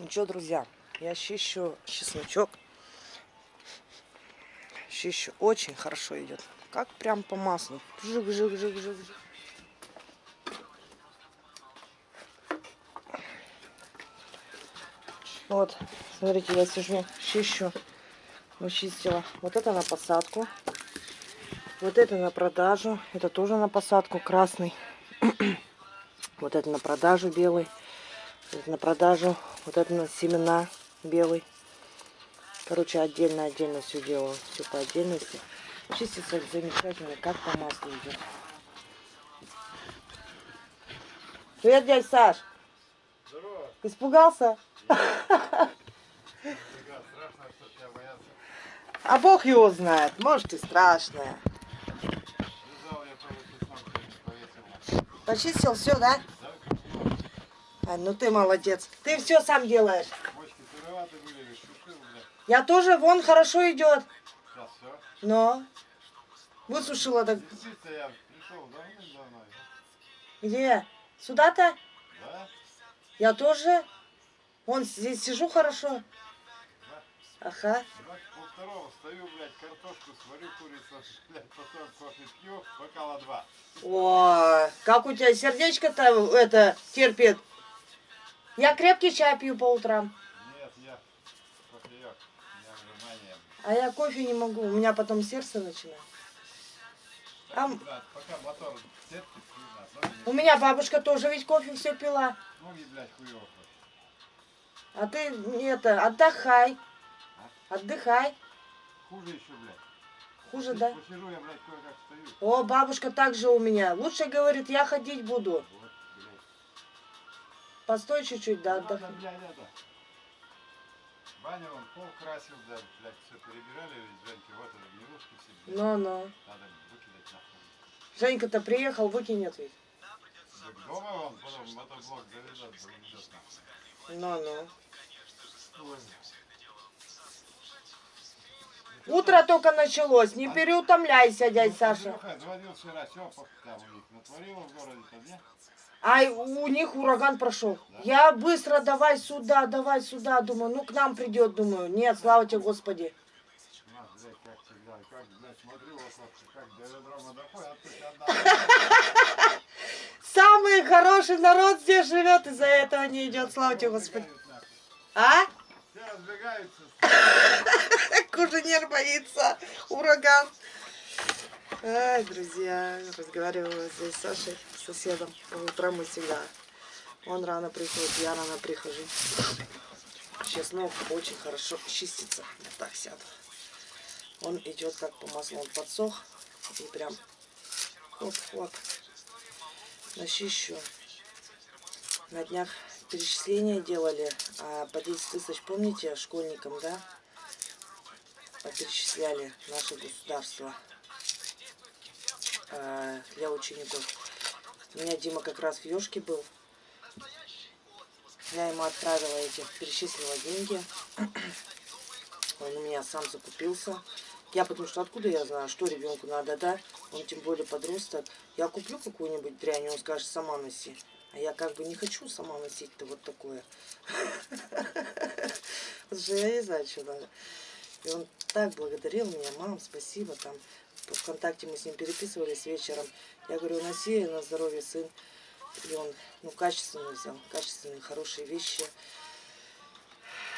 Ну что, друзья, я чищу чесночок. Чищу. Очень хорошо идет. Как прям по маслу. Жик, жик, жик, жик. Вот, смотрите, я сижу, чищу. Вычистила. Вот это на посадку. Вот это на продажу. Это тоже на посадку красный. вот это на продажу белый. Это на продажу. Вот это на семена белый. Короче, отдельно-отдельно все делаю. Все по отдельности. Чистится замечательно, как по маслу идет. Привет, дядь Саш. Здорово. Испугался? А Бог его знает. Может и страшное. Почистил все, да? А, ну ты молодец. Ты все сам делаешь. Я тоже, вон, хорошо идет. Но. Высушила так. Где? Сюда-то? Да. Я тоже. Вон здесь сижу хорошо. Ага. Пол второго стою, блядь, картошку сварю, курицу, блядь, потом кофе пью, бокала два. О, как у тебя сердечко-то это терпит. Я крепкий чай пью по утрам. Нет, я кофеек. А я кофе не могу, у меня потом сердце начинает. А пока мотор хуйня, у меня бабушка тоже ведь кофе все пила. ноги, блядь, хуёво. А ты это, отдыхай. Отдыхай. Хуже еще, блядь. Хуже, да? Посижу я, блядь, кое-как стою. О, бабушка также у меня. Лучше, говорит, я ходить буду. Вот. Постой чуть-чуть, да, Надо, отдохни. блядь, это. Баня вон пол красил, да, блядь, все перебирали, ведь Женьки, вот это, гнилушки все, блядь. Ну-ну. Надо выкидать нахуй. Женька-то приехал, выкинет ведь. Так дома он потом мотоблок заведет, заведет нахуй. Ну-ну. Утро только началось, не переутомляйся, дядь Саша. Ай, у них ураган прошел. Я быстро давай сюда, давай сюда, думаю, ну к нам придет, думаю. Нет, слава тебе, Господи. Самый хороший народ здесь живет, из-за этого не идет, слава тебе, Господи. А? Все разбегаются. Куженер боится, ураган. Ай, друзья, разговаривала здесь с Сашей, соседом. По утрам мы всегда. Он рано приходит, я рано прихожу. Чеснок очень хорошо чистится. Я так сяду. Он идет как по маслу, он подсох. И прям хоп-хоп. Начищу. На днях перечисления делали а по 10 тысяч, помните, школьникам, да? Перечисляли наше государство а, для учеников. У меня Дима как раз в Ёшке был. Я ему отправила эти, перечислила деньги. Он у меня сам закупился. Я потому что откуда я знаю, что ребенку надо, да? Он тем более подросток. Я куплю какую-нибудь дрянь, он скажет, сама носи. А я как бы не хочу сама носить-то вот такое. Потому что я не знаю, что надо. И он так благодарил меня, мам, спасибо, там, ВКонтакте мы с ним переписывались вечером. Я говорю, носи на здоровье, сын. И он, ну, качественно взял, качественные, хорошие вещи.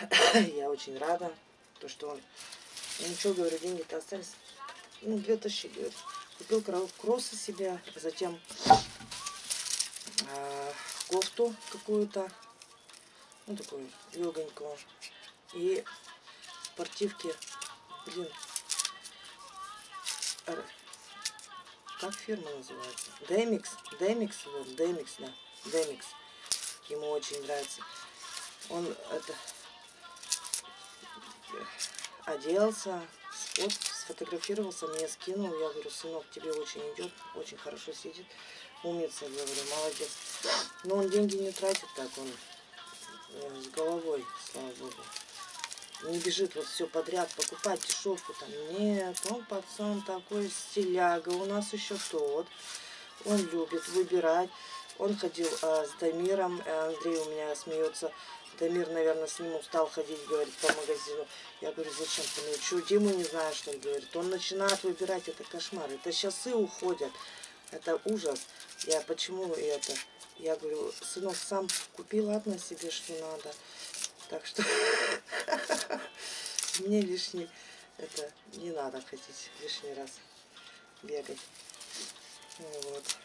Я очень рада, то, что он, ну, ничего, говорю, деньги-то остались, ну, две тысячи, говорит. Купил кро- кроссы себе, затем а, кофту какую-то, ну, такую легонькую. И спортивки, блин, р- как фирма называется? Демикс, Демикс, вот, Демикс, да, Демикс. Ему очень нравится. Он это оделся, сфот, сфотографировался, мне скинул. Я говорю, сынок, тебе очень идет, очень хорошо сидит. Умница, говорю, молодец. Но он деньги не тратит так, он э, с головой, слава богу. Не бежит вот все подряд покупать дешевку там. Нет, он пацан такой стиляга. У нас еще тот. Он любит выбирать. Он ходил а, с Дамиром. э, Андрей у меня смеется. Дамир, наверное, с ним устал ходить, говорит, по магазину. Я говорю, зачем ты? Ну, что, Диму не знаешь, что ли? Говорит, он начинает выбирать, это кошмар. Это часы уходят. Это ужас. Я почему это? Я говорю, сынок, сам купи, ладно, себе, что надо. Так что мне лишний, это не надо ходить лишний раз бегать. Ну Вот.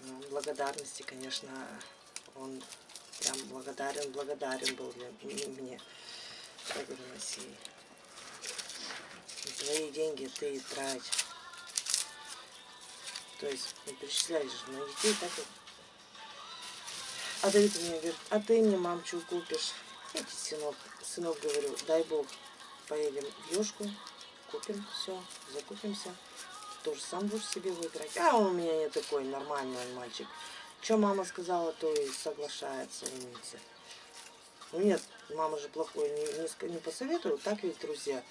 Ну, благодарности, конечно, он прям благодарен, благодарен был для мне. Говорю, Насей, твои деньги ты и трать. То есть не перечисляешь на детей, так вот. А Давид мне говорит, а ты мне, мам, что купишь? Иди, сынок, сынок, говорю, дай бог, поедем в Ёшку, купим все, закупимся. Тоже сам будешь себе выбирать. А он у меня не такой нормальный мальчик. Что мама сказала, то и соглашается, умница. Ну нет, мама же плохой не, не, не посоветует, так ведь, друзья.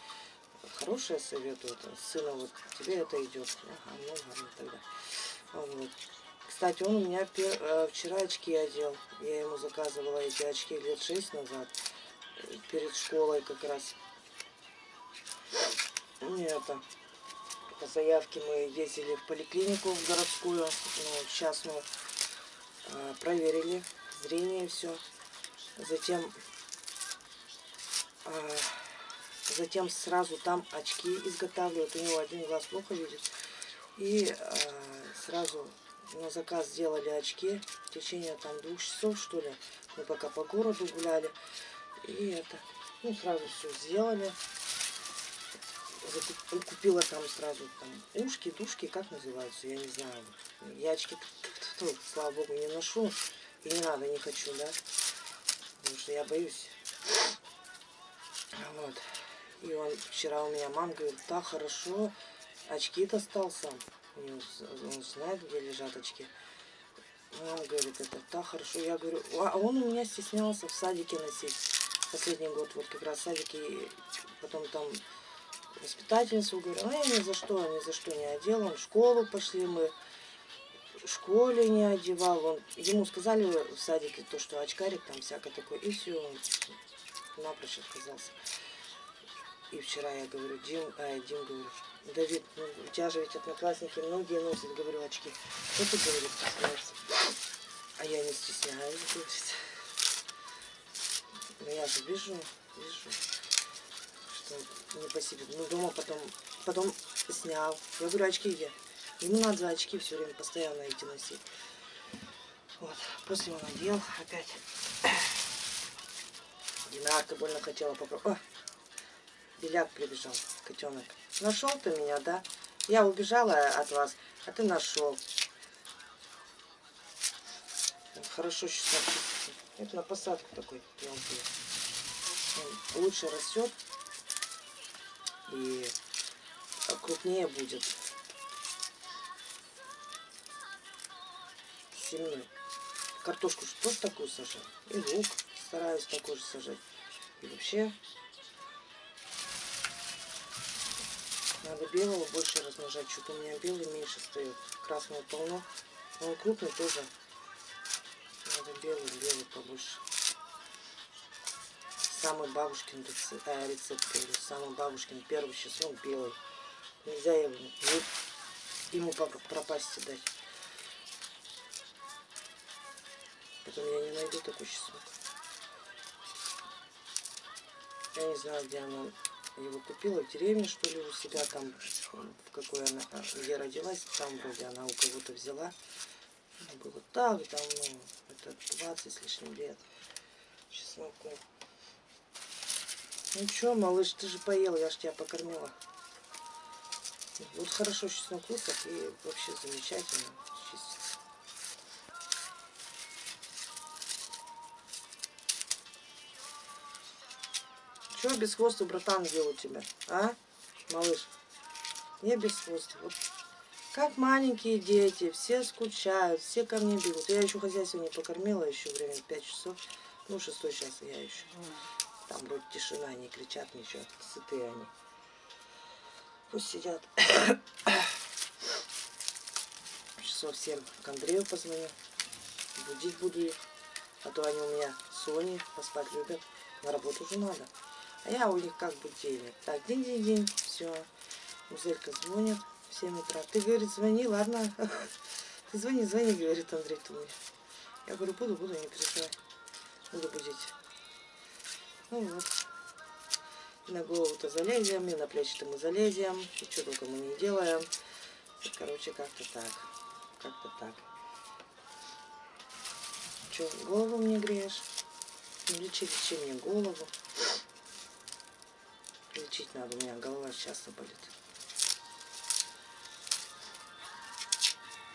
Хорошее советует. Сына, вот тебе это идет. Ага, ну ладно тогда. Вот. Кстати, он у меня пер, э, вчера очки одел. Я ему заказывала эти очки лет шесть назад. э, Перед школой как раз. Ну, это, по заявке мы ездили в поликлинику в городскую, ну, в частную. Э, Проверили зрение все. Затем затем сразу там очки изготавливают. У него один глаз плохо видит. И э, сразу на заказ сделали очки в течение там двух часов, что ли. Мы пока по городу гуляли. И это, ну, сразу все сделали. Купила там сразу там ушки, душки, как называются, я не знаю. Я очки, тьфу-тьфу-тьфу, слава богу, не ношу. И не надо, не хочу, да. Потому что я боюсь. Вот. И он вчера у меня, мам говорит, да, хорошо, очки достал сам. З- Он знает, где лежат очки. Он говорит, это так хорошо. Я говорю, а он у меня стеснялся в садике носить. Последний год, вот как раз в садике, и потом там воспитательницу говорю, а я ни за что, ни за что не одел. Он в школу пошли мы, в школе не одевал. Он, ему сказали в садике то, что очкарик там всякое такое, и все, он напрочь отказался. И вчера я говорю, Дим, а, Дим, говорю, Давид, ну, у тебя же ведь одноклассники многие носят, говорю, очки. Что ты, говорит, стесняешься? А я не стесняюсь, говорит. Но я же вижу, вижу, что не по себе. Ну, дома потом, потом снял. Я говорю, очки где? Ему надо за очки все время постоянно эти носить. Вот, после он надел опять. Динарка больно хотела попробовать. О, Беляк прибежал, котенок. Нашел ты меня, да? Я убежала от вас, а ты нашел. Хорошо чистится. Это на посадку такой мелкий. Он лучше растет и крупнее будет. Семенной. Картошку же тоже такую сажаю. И лук стараюсь такой же сажать. И вообще надо белого больше размножать. Что-то у меня белый меньше стоит. Красного полно. Но он крупный тоже. Надо белый, белый побольше. Самый бабушкин рецепт, а, рецепт самый бабушкин первый чеснок белый. Нельзя ему, ему папа пропасть дать. Потом я не найду такой чеснок. Я не знаю, где она его купила, в деревне, что ли, у себя там, в какой она, где родилась, там вроде она у кого-то взяла. Ну, Было так давно, это 20 с лишним лет чесноку. Ну что, малыш, ты же поел, я ж тебя покормила. Вот хорошо чеснок высох и вообще замечательно Че без хвоста, братан, где у тебя? А, малыш? Не без хвоста. Вот как маленькие дети, все скучают, все ко мне бегут. Я еще хозяйство не покормила, еще время 5 часов. Ну, шестой час я еще. Там вроде тишина, не кричат ничего, сытые они. Пусть сидят. Часов 7 к Андрею позвоню. Будить буду их. А то они у меня Сони поспать любят. На работу уже надо. А я у них как будильник. Так, день-день-день, все. Музелька звонит в 7 утра. Ты, говорит, звони, ладно. Ты звони, звони, говорит Андрей Тумович. Я говорю, буду, буду, не переживай. Буду будить. Ну вот. На голову-то залезем, и на плечи-то мы залезем. И что только мы не делаем. Короче, как-то так. Как-то так. Че, голову мне греешь? Ну, лечи, лечи мне голову. Лечить надо, у меня голова часто болит.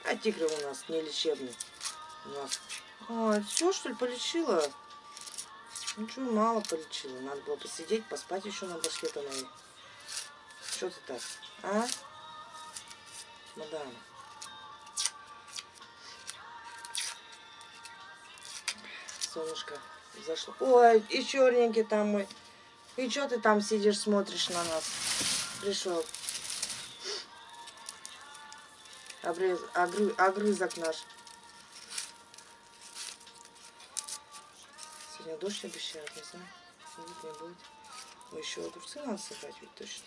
А тигр у нас не лечебный. У нас. А, все, что ли, полечила? Ничего, мало полечила. Надо было посидеть, поспать еще на башке-то моей. Что ты так? А? Мадам. Солнышко зашло. Ой, и черненький там мой. И что ты там сидишь, смотришь на нас? Пришел. Обрез... Огры... Огрызок наш. Сегодня дождь обещают, не знаю. Будет, не будет. Мы еще огурцы надо собрать ведь точно.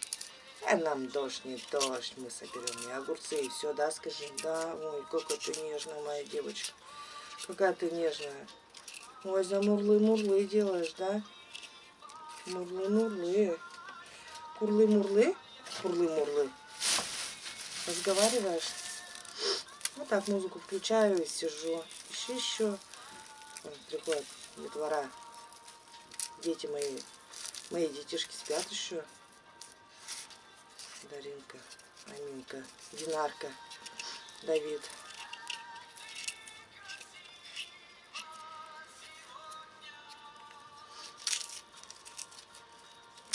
А нам дождь, не дождь, мы соберем и огурцы, и все, да, скажи? Да, ой, какая ты нежная, моя девочка. Какая ты нежная. Ой, за мурлы-мурлы делаешь, да? Мурлы-мурлы. Курлы-мурлы? Курлы-мурлы. Разговариваешь? Вот так музыку включаю и сижу. Еще, еще. Вон приходят детвора. Дети мои. Мои детишки спят еще. Даринка, Аминка, Динарка, Давид.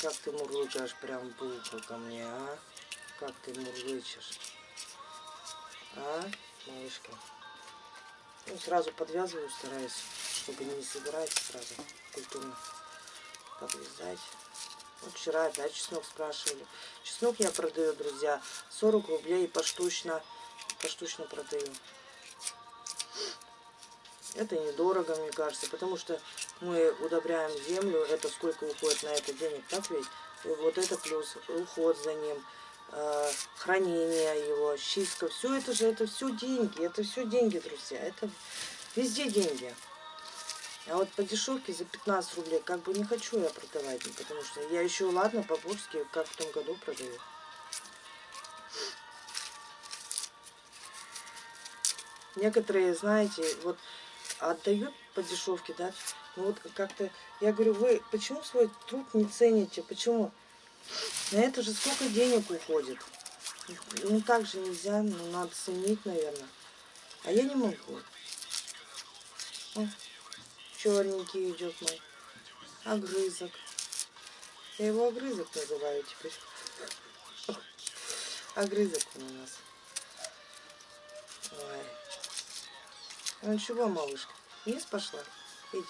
Как ты мурлыкаешь прям ухо ко мне, а? Как ты мурлычешь? А, малышка? Ну, сразу подвязываю, стараюсь, чтобы не собирать сразу культурно подрезать. Вот вчера опять чеснок спрашивали. Чеснок я продаю, друзья, 40 рублей поштучно, поштучно продаю. Это недорого, мне кажется, потому что мы удобряем землю, это сколько уходит на это денег, так ведь? Вот это плюс уход за ним, э, хранение его, чистка, все это же, это все деньги, это все деньги, друзья, это везде деньги. А вот по дешевке за 15 рублей как бы не хочу я продавать, потому что я еще, ладно, по-бурски, как в том году продаю. Некоторые, знаете, вот отдают по дешевке, да, ну вот как-то, я говорю, вы почему свой труд не цените, почему? На это же сколько денег уходит. Ну так же нельзя, ну надо ценить, наверное. А я не могу. О, черненький идет мой. Огрызок. Я его огрызок называю теперь. Огрызок он у нас. Ой. Ну чего, малышка? Вниз пошла? Иди.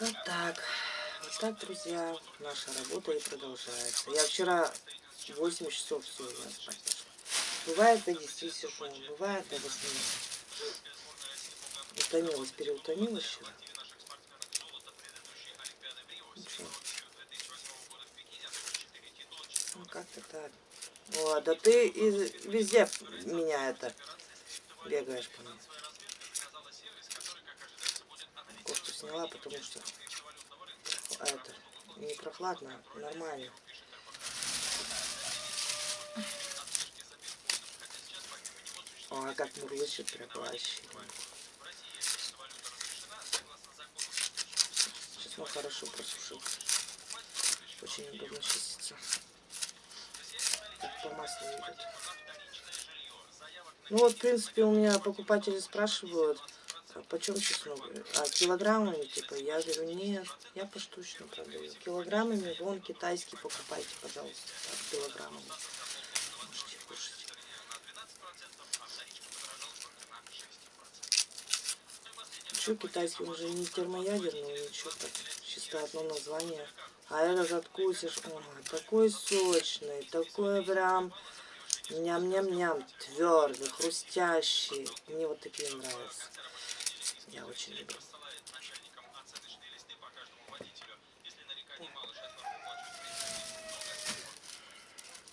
Вот так. Вот так, друзья, наша работа и продолжается. Я вчера 8 часов все, я спать. Бывает до 10 сижу, бывает до 8. Утомилась, переутомилась вчера. Ничего. Ну, как-то так. О, да ты из, везде меня это бегаешь по мне. Кофту сняла, потому что это не прохладно, нормально. О, а как мурлычет прям вообще. Сейчас он хорошо просушил. Очень удобно чистится. По маслу идет. Ну вот, в принципе, у меня покупатели спрашивают, а почем чеснок? А килограммами, типа, я говорю, нет, я поштучно продаю. Килограммами, вон, китайский покупайте, пожалуйста, так, килограммами. Можете кушать. Что китайский, он же не термоядерный, ничего так, чисто одно название А этот откусишь, ой, такой сочный, такой прям ням-ням-ням, твердый, хрустящий. Мне вот такие нравятся. Я очень люблю.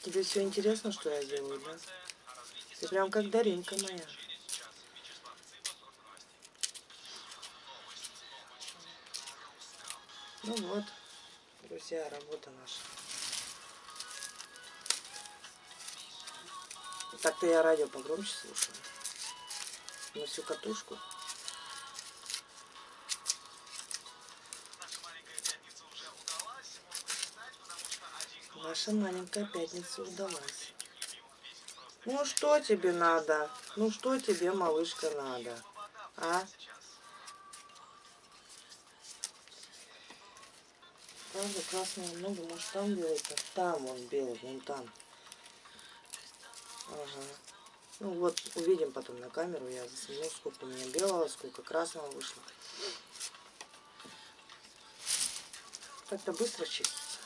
Тебе все интересно, что я делаю, да? Ты прям как Даринка моя. Ну вот, друзья, работа наша. Так-то я радио погромче слушаю. На всю катушку. Ваша маленькая пятница удалась. Ну что тебе надо? Ну что тебе, малышка, надо? А? Правда, красного много, может там белый-то? Там он белый, вон там. Ага. Ну вот, увидим потом на камеру, я засниму, сколько у меня белого, сколько красного вышло. Как-то быстро чистится.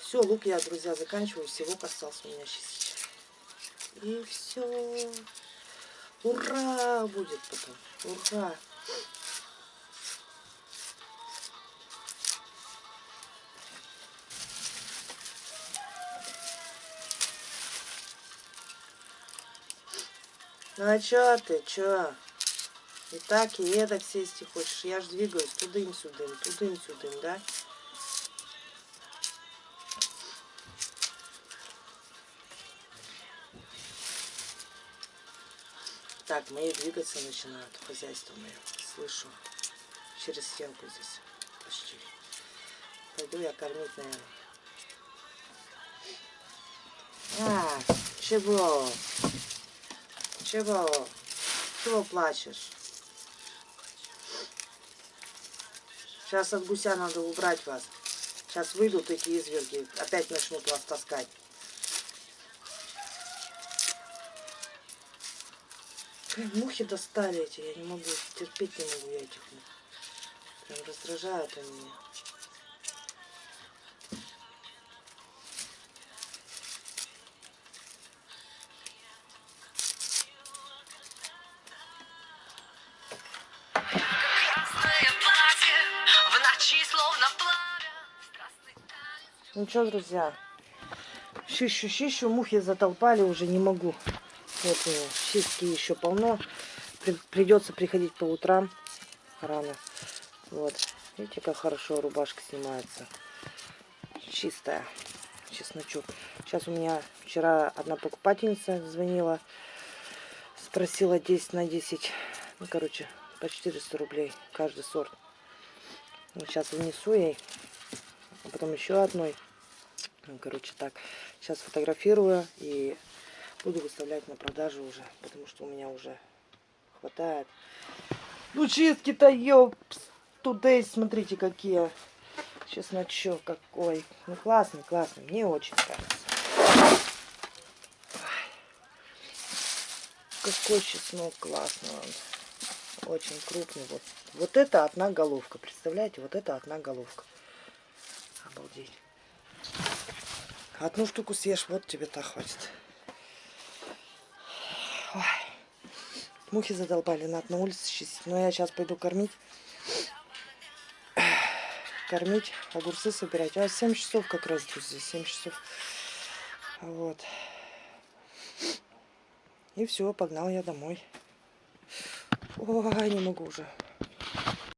Все, лук я, друзья, заканчиваю. Всего остался у меня чистить. И все. Ура будет потом. Ура. Ну а чё ты, чё? И так, и эдак сесть хочешь. Я ж двигаюсь тудым-сюдым, тудым-сюдым, да? Так, мои двигаться начинают, хозяйство мое. Слышу. Через стенку здесь. Почти. Пойду я кормить, наверное. А, чего? Чего? Чего плачешь? Сейчас от гуся надо убрать вас. Сейчас выйдут эти изверги. Опять начнут вас таскать. Прям мухи достали эти. Я не могу. Терпеть не могу я этих мух. Прям раздражают они меня. Ну что, друзья, щищу, щищу, мухи затолпали, уже не могу. Вот чистки еще полно. При, придется приходить по утрам рано. Вот, видите, как хорошо рубашка снимается. Чистая, чесночок. Сейчас у меня вчера одна покупательница звонила, спросила 10 на 10. Ну, короче, по 400 рублей каждый сорт. Сейчас внесу ей, а потом еще одной. Ну, короче, так. Сейчас фотографирую и буду выставлять на продажу уже, потому что у меня уже хватает. Ну, чистки-то, ёпс, туда смотрите, какие. Чесночок какой. Ну, классный, классный. Мне очень нравится. Какой чеснок классный он. Очень крупный. Вот, вот это одна головка. Представляете, вот это одна головка. Обалдеть. Одну штуку съешь, вот тебе так хватит. Ой. Мухи задолбали, надо на улице чистить. Но я сейчас пойду кормить. Кормить, огурцы собирать. А 7 часов как раз, друзья, 7 часов. Вот. И все, погнал я домой. Ой, не могу уже.